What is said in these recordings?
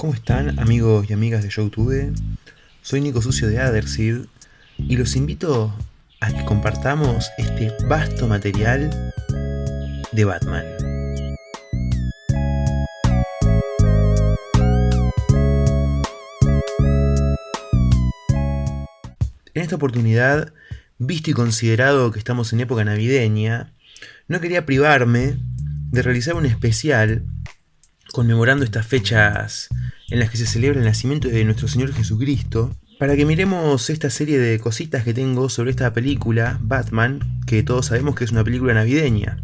¿Cómo están amigos y amigas de Youtube? Soy Nico Sucio de Adersid y los invito a que compartamos este vasto material de Batman. En esta oportunidad, visto y considerado que estamos en época navideña, no quería privarme de realizar un especial conmemorando estas fechas en las que se celebra el nacimiento de nuestro Señor Jesucristo, para que miremos esta serie de cositas que tengo sobre esta película, Batman, que todos sabemos que es una película navideña.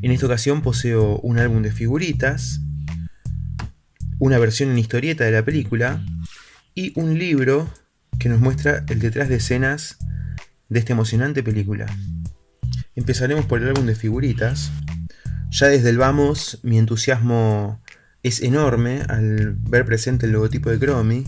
En esta ocasión poseo un álbum de figuritas, una versión en historieta de la película y un libro que nos muestra el detrás de escenas de esta emocionante película. Empezaremos por el álbum de figuritas. Ya desde el vamos, mi entusiasmo es enorme al ver presente el logotipo de Chromie,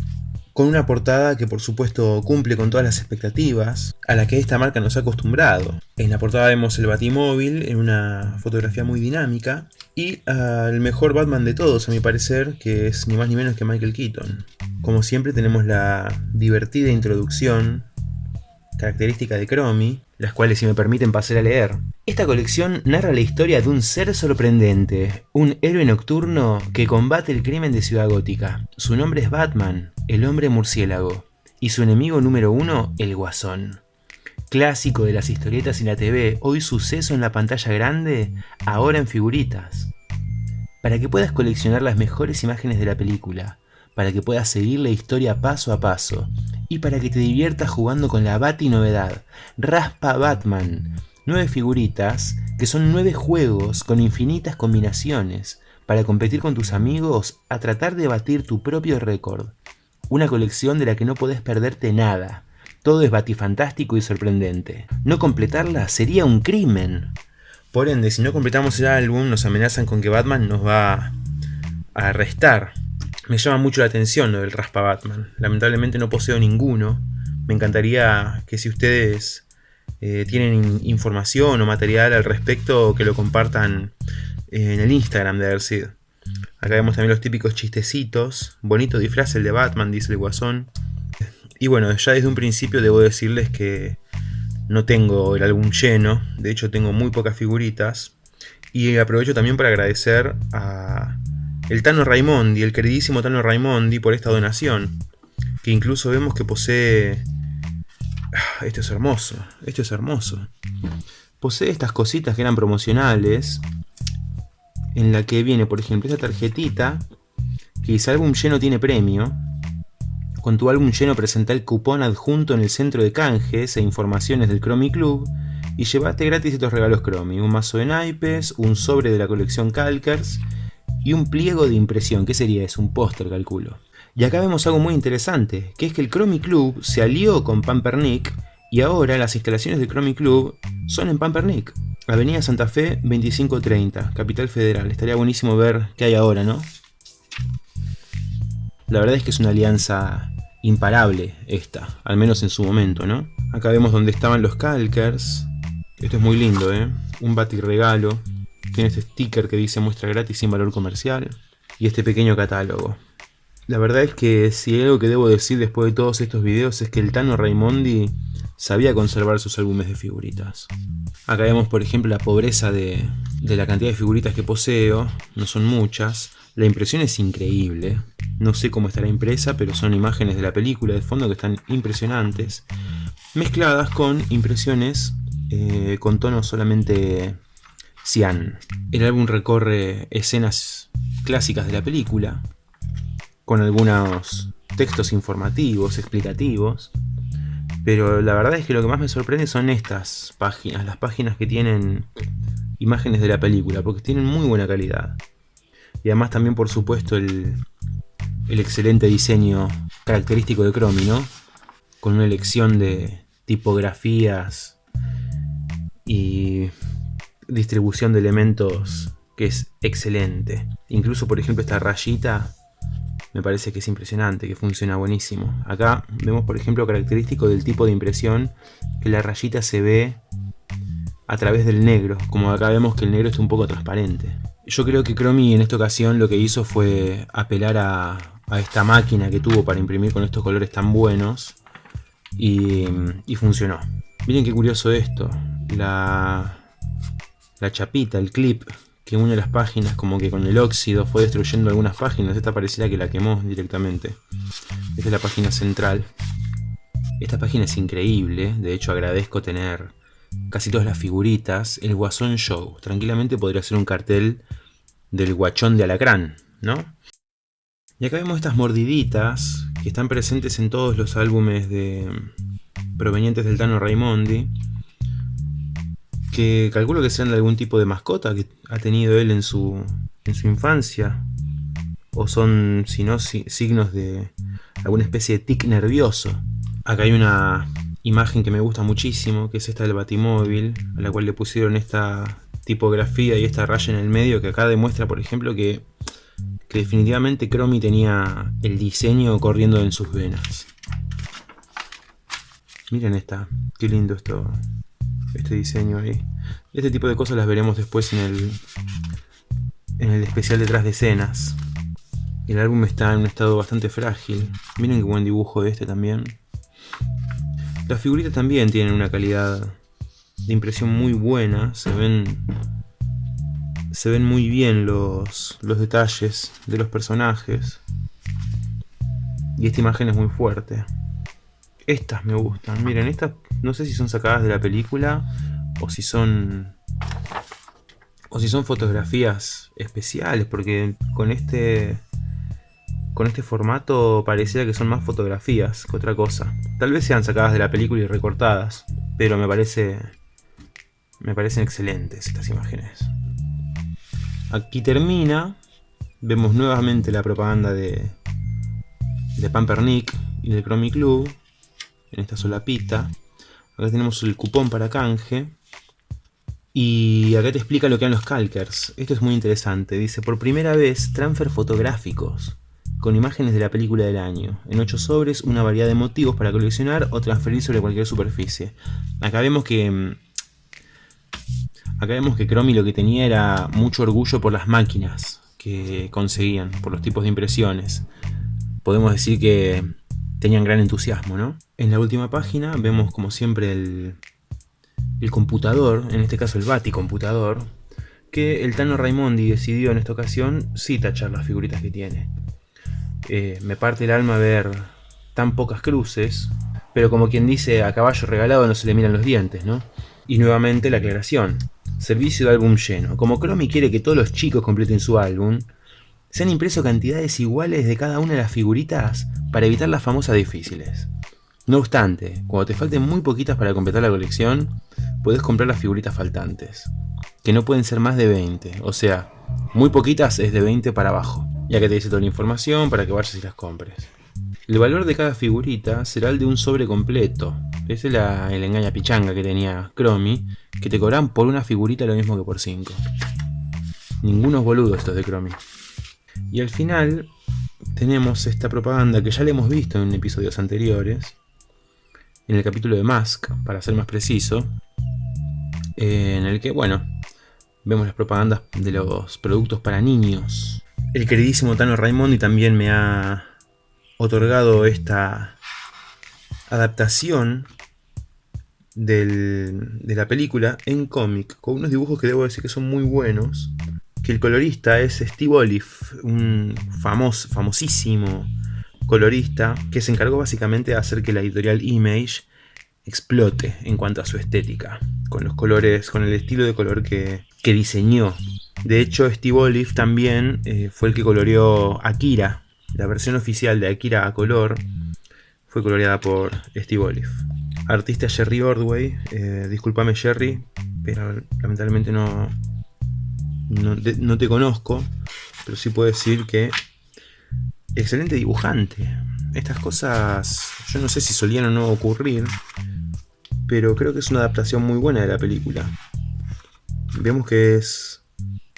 con una portada que por supuesto cumple con todas las expectativas a la que esta marca nos ha acostumbrado. En la portada vemos el Batimóvil en una fotografía muy dinámica y al mejor Batman de todos a mi parecer, que es ni más ni menos que Michael Keaton. Como siempre tenemos la divertida introducción característica de Chromie, las cuales si me permiten pasar a leer. Esta colección narra la historia de un ser sorprendente, un héroe nocturno que combate el crimen de Ciudad Gótica. Su nombre es Batman, el hombre murciélago, y su enemigo número uno, el Guasón. Clásico de las historietas y la TV, hoy suceso en la pantalla grande, ahora en figuritas. Para que puedas coleccionar las mejores imágenes de la película, para que puedas seguir la historia paso a paso, y para que te diviertas jugando con la Bati novedad, Raspa Batman. Nueve figuritas, que son nueve juegos con infinitas combinaciones, para competir con tus amigos a tratar de batir tu propio récord. Una colección de la que no podés perderte nada. Todo es batifantástico y sorprendente. No completarla sería un crimen. Por ende, si no completamos el álbum, nos amenazan con que Batman nos va a arrestar me llama mucho la atención lo del Raspa Batman. Lamentablemente no poseo ninguno. Me encantaría que si ustedes eh, tienen información o material al respecto, que lo compartan en el Instagram de Adersid. Acá vemos también los típicos chistecitos. Bonito disfraz el de Batman, dice el guasón. Y bueno, ya desde un principio debo decirles que no tengo el álbum lleno. De hecho tengo muy pocas figuritas. Y aprovecho también para agradecer a el Tano Raimondi, el queridísimo Tano Raimondi, por esta donación. Que incluso vemos que posee... Ah, esto es hermoso, esto es hermoso. Posee estas cositas que eran promocionales. En la que viene, por ejemplo, esta tarjetita. Que dice álbum lleno tiene premio. Con tu álbum lleno presenta el cupón adjunto en el centro de canjes e informaciones del Chromie Club. Y llevaste gratis estos regalos Chromie. Un mazo de naipes, un sobre de la colección Calkers y un pliego de impresión. ¿Qué sería eso? Un póster, calculo. Y acá vemos algo muy interesante, que es que el Chromie Club se alió con Pampernick y ahora las instalaciones del Chromie Club son en Pampernick. Avenida Santa Fe 2530, Capital Federal. Estaría buenísimo ver qué hay ahora, ¿no? La verdad es que es una alianza imparable esta, al menos en su momento, ¿no? Acá vemos donde estaban los calkers. Esto es muy lindo, ¿eh? Un regalo. Tiene este sticker que dice muestra gratis sin valor comercial. Y este pequeño catálogo. La verdad es que si hay algo que debo decir después de todos estos videos es que el Tano Raimondi sabía conservar sus álbumes de figuritas. Acá vemos por ejemplo la pobreza de, de la cantidad de figuritas que poseo, no son muchas. La impresión es increíble, no sé cómo estará impresa, pero son imágenes de la película de fondo que están impresionantes, mezcladas con impresiones eh, con tonos solamente Cian. El álbum recorre escenas clásicas de la película, con algunos textos informativos, explicativos, pero la verdad es que lo que más me sorprende son estas páginas, las páginas que tienen imágenes de la película, porque tienen muy buena calidad. Y además también por supuesto el, el excelente diseño característico de Chromie, ¿no? Con una elección de tipografías y distribución de elementos que es excelente. Incluso, por ejemplo, esta rayita me parece que es impresionante, que funciona buenísimo. Acá vemos, por ejemplo, característico del tipo de impresión, que la rayita se ve a través del negro, como acá vemos que el negro es un poco transparente. Yo creo que Chromie en esta ocasión lo que hizo fue apelar a, esta máquina que tuvo para imprimir con estos colores tan buenos y, funcionó. Miren qué curioso esto, la, la chapita, el clip que une las páginas como que con el óxido fue destruyendo algunas páginas, esta pareciera que la quemó directamente. Esta es la página central. Esta página es increíble, de hecho agradezco tener casi todas las figuritas. El Guasón Show, tranquilamente podría ser un cartel del guachón de alacrán, ¿no? Y acá vemos estas mordiditas que están presentes en todos los álbumes de provenientes del Tano Raimondi que calculo que sean de algún tipo de mascota que ha tenido él en su, en su infancia o son, si no, signos de alguna especie de tic nervioso. Acá hay una imagen que me gusta muchísimo, que es esta del batimóvil, a la cual le pusieron esta tipografía y esta raya en el medio, que acá demuestra, por ejemplo, que, que definitivamente Chromie tenía el diseño corriendo en sus venas. Miren esta, qué lindo esto, este diseño ahí. Este tipo de cosas las veremos después en el, en el especial detrás de escenas. El álbum está en un estado bastante frágil. Miren qué buen dibujo este también. Las figuritas también tienen una calidad de impresión muy buena. Se ven, se ven muy bien los, los detalles de los personajes. Y esta imagen es muy fuerte. Estas me gustan. Miren, estas no sé si son sacadas de la película o si son o si son fotografías especiales, porque con este con este formato pareciera que son más fotografías que otra cosa. Tal vez sean sacadas de la película y recortadas, pero me parece me parecen excelentes estas imágenes. Aquí termina, vemos nuevamente la propaganda de de Pampernick y del Chromie Club en esta solapita. Acá tenemos el cupón para canje. Y acá te explica lo que han los calkers. Esto es muy interesante. Dice, por primera vez, transfer fotográficos con imágenes de la película del año. En 8 sobres, una variedad de motivos para coleccionar o transferir sobre cualquier superficie. Acá vemos que... Mm, acá vemos que Chromie lo que tenía era mucho orgullo por las máquinas que conseguían, por los tipos de impresiones. Podemos decir que tenían gran entusiasmo, ¿no? En la última página vemos como siempre el, el computador, en este caso el Bati computador, que el Tano Raimondi decidió en esta ocasión sí tachar las figuritas que tiene. Eh, me parte el alma ver tan pocas cruces, pero como quien dice a caballo regalado no se le miran los dientes, ¿no? Y nuevamente la aclaración. Servicio de álbum lleno. Como Chromie quiere que todos los chicos completen su álbum, se han impreso cantidades iguales de cada una de las figuritas para evitar las famosas difíciles. No obstante, cuando te falten muy poquitas para completar la colección, puedes comprar las figuritas faltantes, que no pueden ser más de 20, o sea, muy poquitas es de 20 para abajo, ya que te dice toda la información para que vayas y las compres. El valor de cada figurita será el de un sobre completo, ese es el engaña pichanga que tenía Chromie, que te cobran por una figurita lo mismo que por 5. Ningunos boludos estos de Chromie. Y al final tenemos esta propaganda que ya la hemos visto en episodios anteriores, en el capítulo de Mask, para ser más preciso, eh, en el que, bueno, vemos las propagandas de los productos para niños. El queridísimo Tano Raimondi también me ha otorgado esta adaptación de la película en cómic, con unos dibujos que debo decir que son muy buenos que el colorista es Steve Olive, un famosísimo colorista que se encargó básicamente de hacer que la editorial Image explote en cuanto a su estética, con los colores, con el estilo de color que, diseñó. De hecho, Steve Olive también eh, fue el que coloreó Akira. La versión oficial de Akira a color fue coloreada por Steve Olive. Artista Jerry Ordway, eh, discúlpame Jerry, pero lamentablemente no, no te, conozco, pero sí puedo decir que excelente dibujante. Estas cosas yo no sé si solían o no ocurrir, pero creo que es una adaptación muy buena de la película. Vemos que es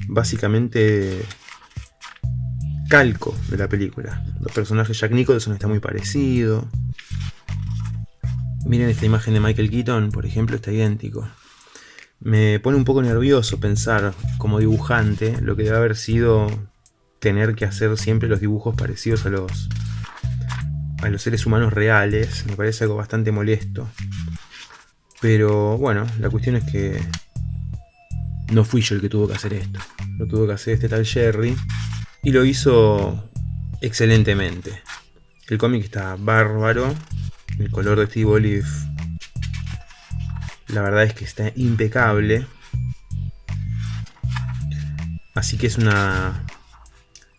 básicamente calco de la película. Los personajes Jack Nicholson está muy parecido. Miren esta imagen de Michael Keaton, por ejemplo, está idéntico. Me pone un poco nervioso pensar como dibujante lo que debe haber sido tener que hacer siempre los dibujos parecidos a los a los seres humanos reales. Me parece algo bastante molesto. Pero bueno, la cuestión es que no fui yo el que tuvo que hacer esto. Lo tuvo que hacer este tal Jerry. Y lo hizo excelentemente. El cómic está bárbaro. El color de Steve Olive. La verdad es que está impecable. Así que es una.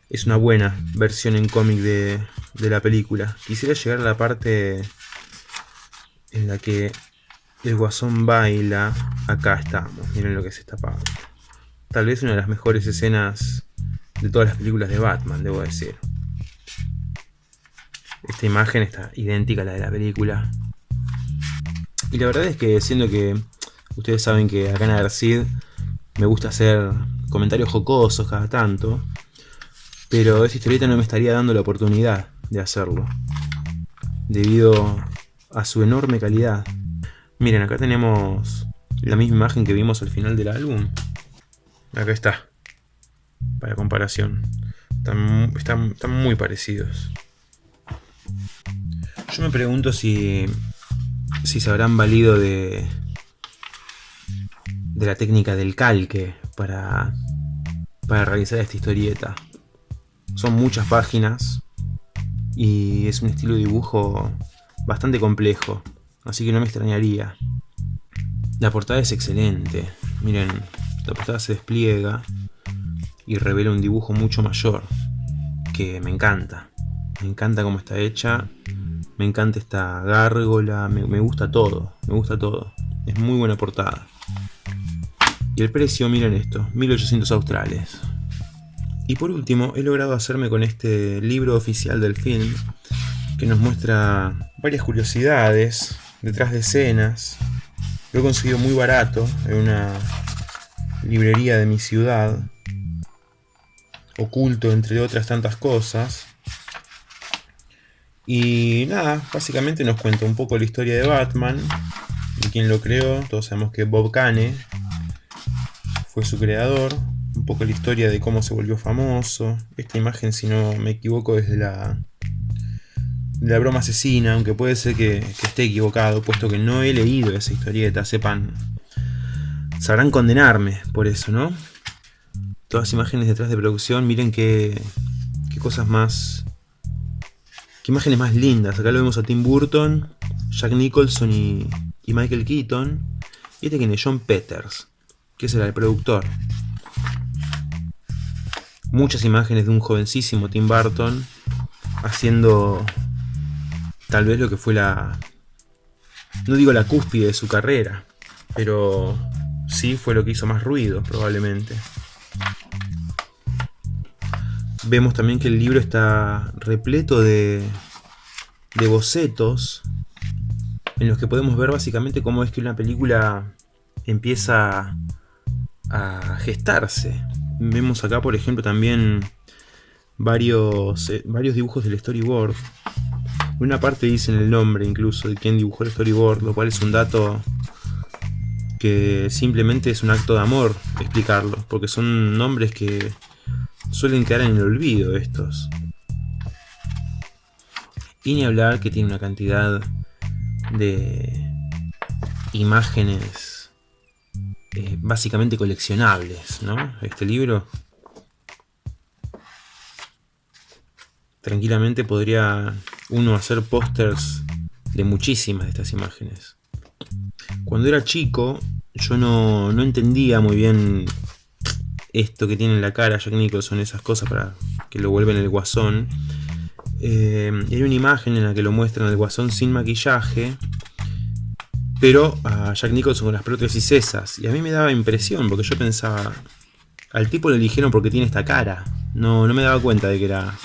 Es una buena versión en cómic de, de la película. Quisiera llegar a la parte en la que el guasón baila. Acá estamos, miren lo que es esta parte. Tal vez una de las mejores escenas de todas las películas de Batman, debo decir. Esta imagen está idéntica a la de la película. Y la verdad es que siendo que ustedes saben que acá en Adercid me gusta hacer comentarios jocosos cada tanto, pero esta historieta no me estaría dando la oportunidad de hacerlo, debido a su enorme calidad. Miren, acá tenemos la misma imagen que vimos al final del álbum. Acá está, para comparación. Están, muy parecidos. Yo me pregunto si, si se habrán valido de, de la técnica del calque para, para realizar esta historieta. Son muchas páginas y es un estilo de dibujo bastante complejo. Así que no me extrañaría. La portada es excelente. Miren, la portada se despliega y revela un dibujo mucho mayor. Que me encanta. Me encanta cómo está hecha. Me encanta esta gárgola. Me, gusta todo. Me gusta todo. Es muy buena portada. Y el precio, miren esto, 1800 australes. Y por último, he logrado hacerme con este libro oficial del film que nos muestra varias curiosidades detrás de escenas. Lo he conseguido muy barato en una librería de mi ciudad, oculto entre otras tantas cosas. Y nada, básicamente nos cuenta un poco la historia de Batman, de quien lo creó, todos sabemos que Bob Kane fue su creador, un poco la historia de cómo se volvió famoso. Esta imagen, si no me equivoco, desde la la broma asesina, aunque puede ser que, esté equivocado, puesto que no he leído esa historieta, sepan, sabrán condenarme por eso, ¿no? Todas imágenes detrás de producción, miren qué, qué cosas más... Imágenes más lindas. Acá lo vemos a Tim Burton, Jack Nicholson y, Michael Keaton. Y este que es John Peters, que será el productor. Muchas imágenes de un jovencísimo Tim Burton haciendo tal vez lo que fue la... No digo la cúspide de su carrera, pero sí fue lo que hizo más ruido, probablemente. Vemos también que el libro está repleto de, de bocetos en los que podemos ver básicamente cómo es que una película empieza a gestarse. Vemos acá, por ejemplo, también varios, eh, varios dibujos del storyboard una parte dice en el nombre incluso de quien dibujó el storyboard, lo cual es un dato que simplemente es un acto de amor explicarlo, porque son nombres que suelen quedar en el olvido estos. Y ni hablar que tiene una cantidad de imágenes eh, básicamente coleccionables, ¿no? Este libro tranquilamente podría uno hacer pósters de muchísimas de estas imágenes. Cuando era chico, yo no, entendía muy bien esto que tiene en la cara Jack Nicholson, esas cosas para que lo vuelven el guasón. Eh, hay una imagen en la que lo muestran el guasón sin maquillaje, pero a Jack Nicholson con las prótesis esas. Y a mí me daba impresión, porque yo pensaba, al tipo lo eligieron porque tiene esta cara. No, no me daba cuenta de que era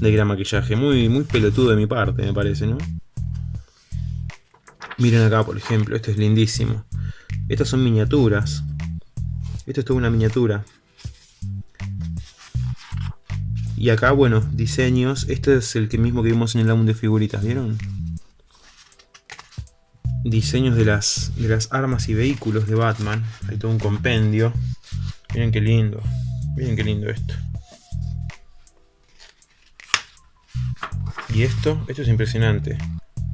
de gran maquillaje. Muy, muy pelotudo de mi parte, me parece, ¿no? Miren acá, por ejemplo, esto es lindísimo. Estas son miniaturas. Esto es toda una miniatura. Y acá, bueno, diseños. Este es el que mismo que vimos en el álbum de figuritas, ¿vieron? diseños de las, de las armas y vehículos de Batman. Hay todo un compendio. Miren qué lindo. Miren qué lindo esto. Y esto, esto es impresionante.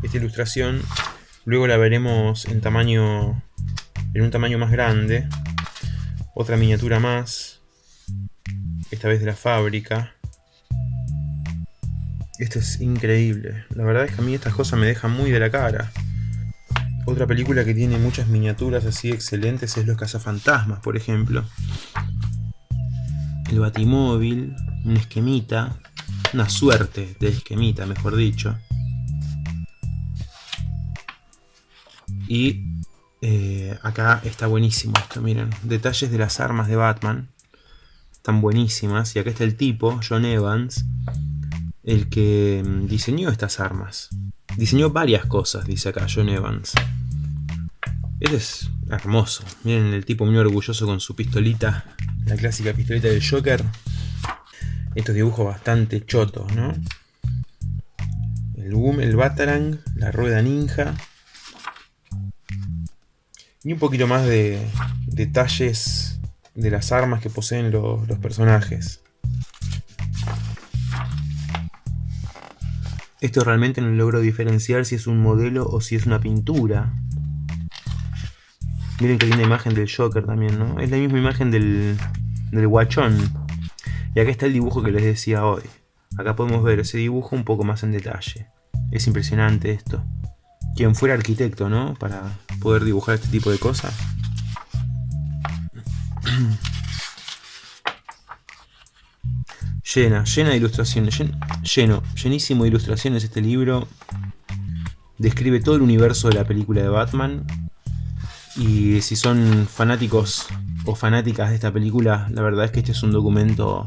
Esta ilustración luego la veremos en tamaño en un tamaño más grande. Otra miniatura más. Esta vez de la fábrica. Esto es increíble. La verdad es que a mí estas cosas me dejan muy de la cara. Otra película que tiene muchas miniaturas así excelentes es Los Cazafantasmas, por ejemplo. El Batimóvil, un esquemita, una suerte de esquemita, mejor dicho. Y eh, acá está buenísimo esto, miren. Detalles de las armas de Batman. Están buenísimas. Y acá está el tipo, John Evans, el que mm, diseñó estas armas. Diseñó varias cosas, dice acá John Evans. Este es hermoso. Miren el tipo muy orgulloso con su pistolita. La clásica pistolita del Joker. Estos dibujos bastante chotos, ¿no? El boom, el Batarang, la rueda ninja. Y un poquito más de detalles de las armas que poseen los, los personajes. Esto realmente no logro diferenciar si es un modelo o si es una pintura. Miren que linda imagen del Joker también, ¿no? Es la misma imagen del, del guachón. Y acá está el dibujo que les decía hoy. Acá podemos ver ese dibujo un poco más en detalle. Es impresionante esto. Quien fuera arquitecto, ¿no? Para poder dibujar este tipo de cosas. llena, llena de ilustraciones. lleno, llenísimo de ilustraciones este libro. Describe todo el universo de la película de Batman. Y si son fanáticos o fanáticas de esta película, la verdad es que este es un documento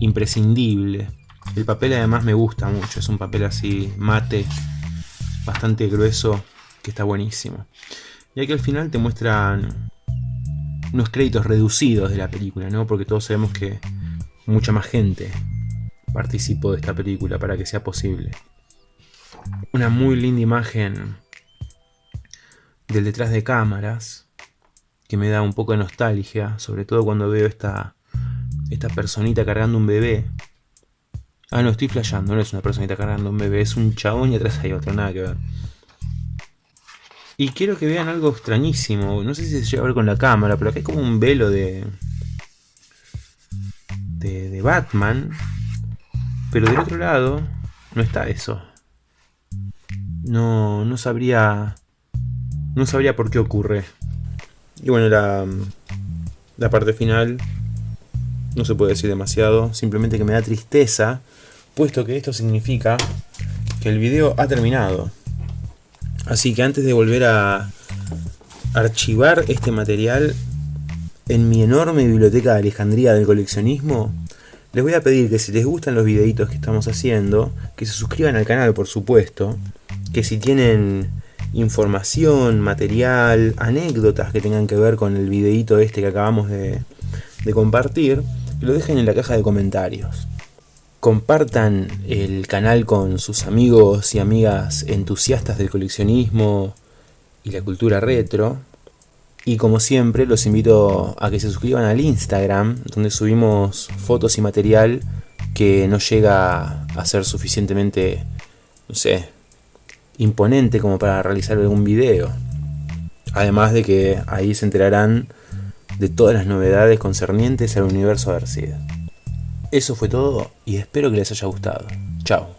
imprescindible. El papel además me gusta mucho, es un papel así mate, bastante grueso, que está buenísimo. Y aquí al final te muestran unos créditos reducidos de la película, ¿no? Porque todos sabemos que mucha más gente participó de esta película para que sea posible. Una muy linda imagen del detrás de cámaras que me da un poco de nostalgia, sobre todo cuando veo esta esta personita cargando un bebé. Ah, no, estoy flasheando, no es una personita cargando un bebé, es un chabón y atrás hay otro, nada que ver. Y quiero que vean algo extrañísimo, no sé si se llega a ver con la cámara, pero acá hay como un velo de... De, de Batman. Pero del otro lado no está eso. No, no sabría... No sabría por qué ocurre. Y bueno, la, la parte final no se puede decir demasiado, simplemente que me da tristeza, puesto que esto significa que el video ha terminado. Así que antes de volver a archivar este material en mi enorme biblioteca de Alejandría del coleccionismo, les voy a pedir que si les gustan los videitos que estamos haciendo, que se suscriban al canal por supuesto, que si tienen información, material, anécdotas que tengan que ver con el videito este que acabamos de, de compartir, lo dejen en la caja de comentarios. Compartan el canal con sus amigos y amigas entusiastas del coleccionismo y la cultura retro. Y como siempre los invito a que se suscriban al Instagram, donde subimos fotos y material que no llega a ser suficientemente, no sé, imponente como para realizar algún video. Además de que ahí se enterarán de todas las novedades concernientes al universo Arcid. Eso fue todo y espero que les haya gustado. Chao.